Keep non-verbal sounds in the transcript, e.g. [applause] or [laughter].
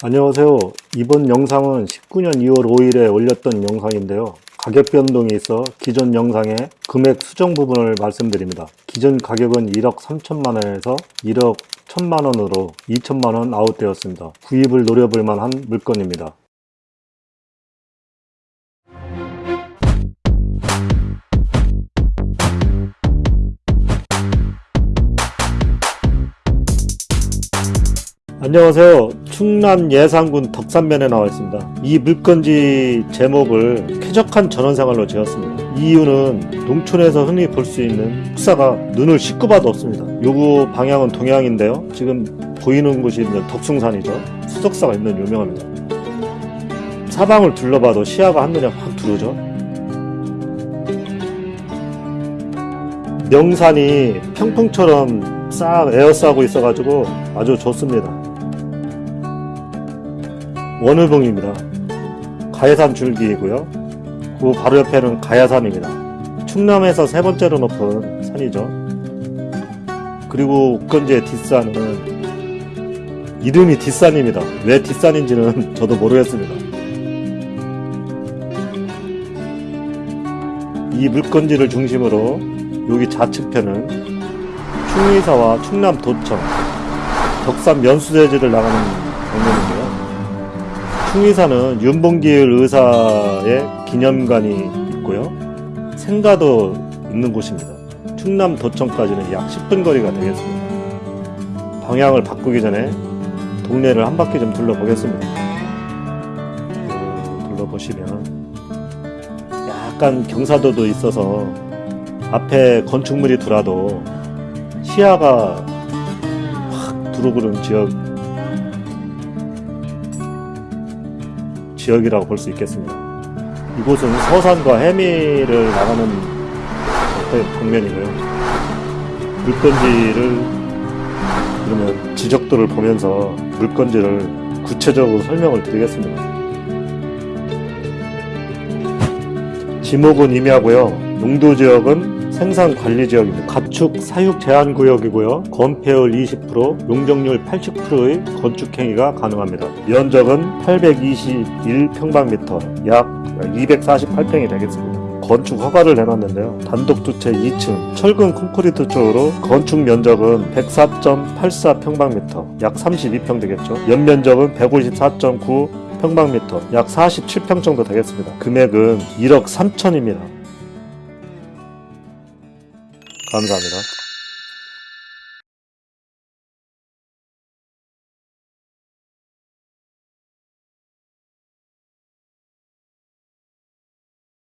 안녕하세요. 이번 영상은 19년 2월 5일에 올렸던 영상인데요. 가격 변동이 있어 기존 영상의 금액 수정 부분을 말씀드립니다. 기존 가격은 1억 3천만 원에서 1억 1천만 원으로 2천만 원 아웃되었습니다. 구입을 노려볼 만한 물건입니다. 안녕하세요. 충남 예산군 덕산면에 나와 있습니다. 이 물건지 제목을 쾌적한 전원생활로 지었습니다. 이유는 농촌에서 흔히 볼 수 있는 폭사가 눈을 씻고 봐도 없습니다. 요구 방향은 동향인데요. 지금 보이는 곳이 이제 덕숭산이죠. 수석사가 있는 유명합니다. 사방을 둘러봐도 시야가 한눈에 확 들어오죠. 명산이 평풍처럼 싹 에어싸고 있어가지고 아주 좋습니다. 원우봉입니다. 가야산 줄기이고요. 그 바로 옆에는 가야산입니다. 충남에서 세 번째로 높은 산이죠. 그리고 옥건지의 뒷산은 이름이 뒷산입니다. 왜 뒷산인지는 [laughs] 저도 모르겠습니다. 이 물건지를 중심으로 여기 좌측편은 충의사와 충남 도청, 덕산 면수대지를 나가는 방면인데요. 충의사는 윤봉길 의사의 기념관이 있고요. 생가도 있는 곳입니다. 충남 도청까지는 약 10분 거리가 되겠습니다. 방향을 바꾸기 전에 동네를 한 바퀴 좀 둘러보겠습니다. 음, 둘러보시면 약간 경사도도 있어서 앞에 건축물이 들어도 시야가 확 들어오는 지역 지역이라고 볼 수 있겠습니다. 이곳은 서산과 해미를 나가는 옆에 방면이고요. 물건지를 그러면 지적도를 보면서 물건지를 구체적으로 설명을 드리겠습니다. 지목은 임야고요. 농도 지역은 생산 관리 지역입니다. 가축 사육 제한 구역이고요. 건폐율 20%, 용적률 80%의 건축 행위가 가능합니다. 면적은 821평방미터, 약 248평이 되겠습니다. 건축 허가를 내놨는데요. 단독 주택 2층, 철근 콘크리트 쪽으로 건축 면적은 104.84평방미터, 약 32평 되겠죠. 연면적은 154.9 평방미터, 약 47평 정도 되겠습니다. 금액은 1억 3천입니다. 감사합니다.